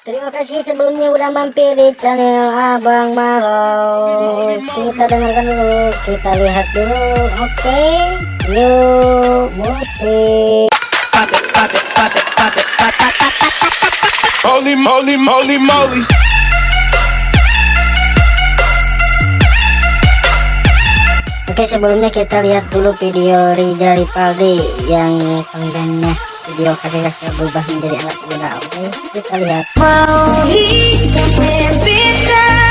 Terima kasih sebelumnya udah mampir di channel Abang Maro. Kita dengarkan dulu, kita lihat dulu. Oke, yuk musik. Holy moly, moly, moly. Oke sebelumnya kita lihat dulu video Rizal Ripaldi yang kontennya video kakek berubah menjadi anak muda. Oke lihat. Hidup kita down.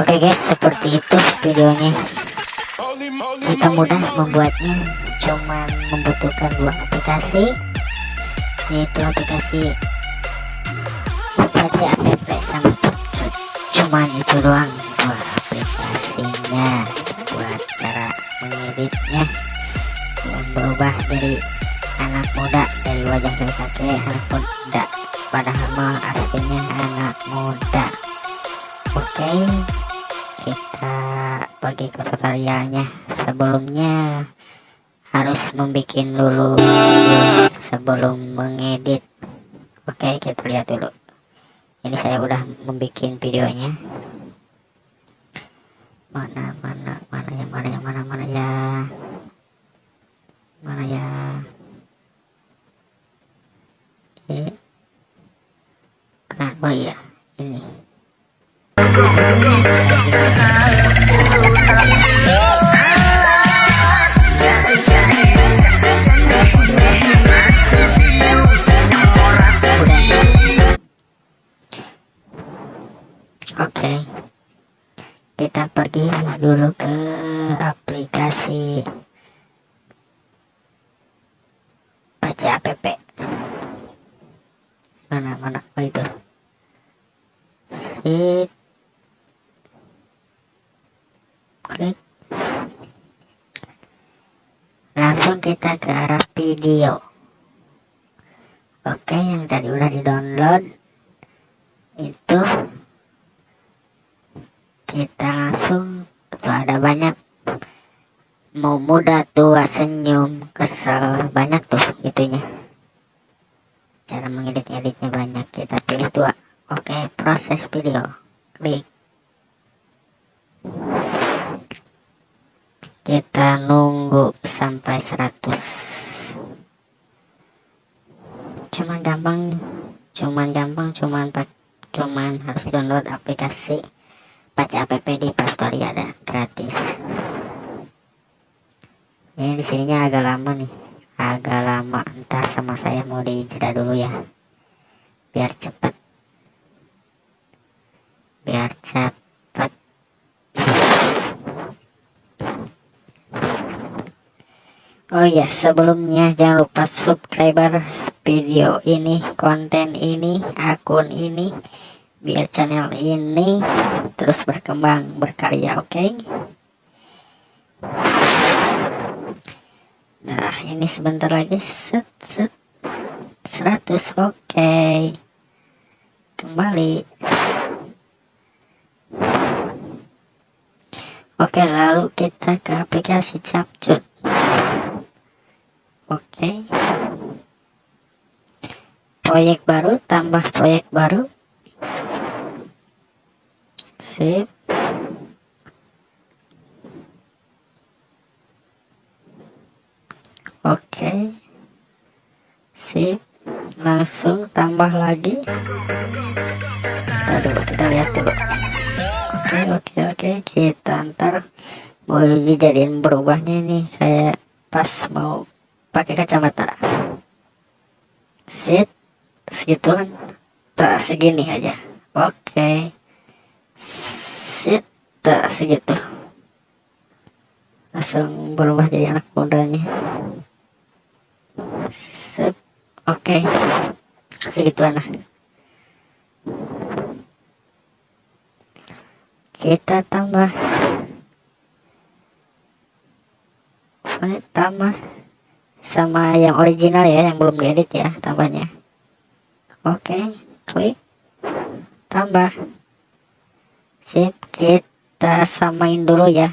Oke guys seperti itu videonya. Kita mudah membuatnya, cuman membutuhkan dua aplikasi, yaitu aplikasi baca app sama Pupcut. Cuman itu doang dua aplikasinya buat cara mengeditnya. Yang berubah dari anak muda dari wajah dari kakek anak muda. Padahal mah aslinya anak muda. Oke kita pergi ke tutorialnya sebelumnya harus membuat dulu videonya sebelum mengedit. Oke kita lihat dulu. Ini saya udah membuat videonya. Mana mana mana yang mana yang mana mana ya? Mana ya? Ini kan oh iya Oke. Kita pergi dulu ke aplikasi baca app. Mana mana oh itu. Sip. Klik. Langsung kita ke arah video. Oke, yang tadi udah di-download itu kita langsung tuh ada banyak. Mau muda tua senyum kesel banyak tuh itunya. Cara mengedit editnya banyak kita pilih tua. Oke proses video. Klik. Kita nunggu sampai 100 cuman gampang cuman gampang cuman cuman harus download aplikasi baca app di Play ada gratis. Ini di sininya agak lama nih, agak lama. Ntar sama saya mau dijeda dulu ya, biar cepet, biar cepet. Oh ya, sebelumnya jangan lupa subscriber video ini, konten ini, akun ini biar channel ini terus berkembang berkarya oke okay? nah ini sebentar lagi set set 100 oke okay. kembali oke okay, lalu kita ke aplikasi capcut oke okay. proyek baru tambah proyek baru sip oke. Sip. Langsung tambah lagi. Aduh kita lihat dulu. Oke oke oke. Kita ntar mau dijadiin berubahnya ini saya pas mau pakai kacamata. Sit segituan. Tak segini aja. Oke. sit tak segitu. Langsung berubah jadi anak mudanya. Oke. Okay. segituan lah. Kita tambah. Tambah? Sama yang original ya yang belum diedit ya tambahnya. Oke okay, klik. Tambah. Sip samain dulu ya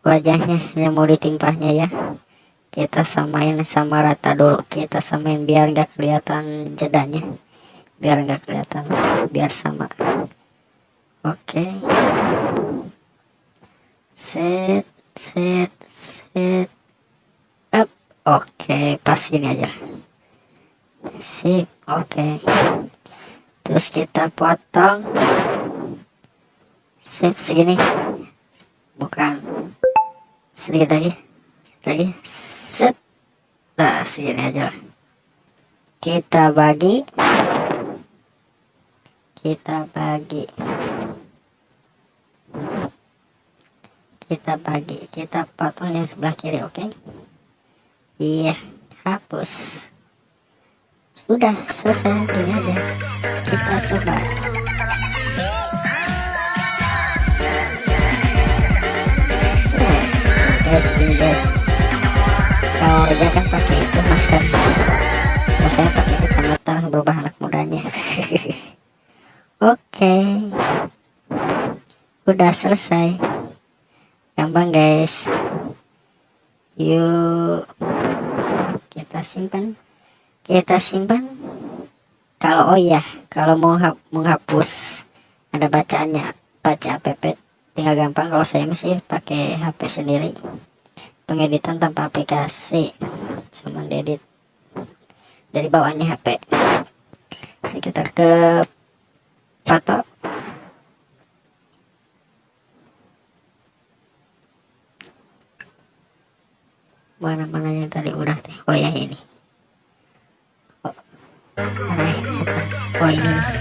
wajahnya yang mau ditimpahnya ya. Kita samain sama rata dulu kita samain biar nggak kelihatan jedanya biar nggak kelihatan biar sama. Oke. Set set set up. Oke pas gini aja. Sip oke. Terus kita potong sip segini. Bukan. Sedikit lagi. Lagi. Set nah segini aja lah. Kita bagi. Kita bagi. Kita bagi. Kita potong yang sebelah kiri oke? Iya. Hapus. Sudah selesai. Gini aja. Kita coba guys guys kalau Reja kan pakai itu masker kalau saya pakai kacamata berubah anak mudanya. Oke. Udah selesai. Gampang guys. Yuk. Kita simpan. Kita simpan. Kalau oh ya kalau mau hap- menghapus ada bacaannya. Baca app tinggal gampang kalau saya masih pakai HP sendiri. Pengeditan tanpa aplikasi cuma edit dari bawahnya HP sekitar kita ke foto mana-mana yang tadi udah teh oh ya ini oh, oh ini.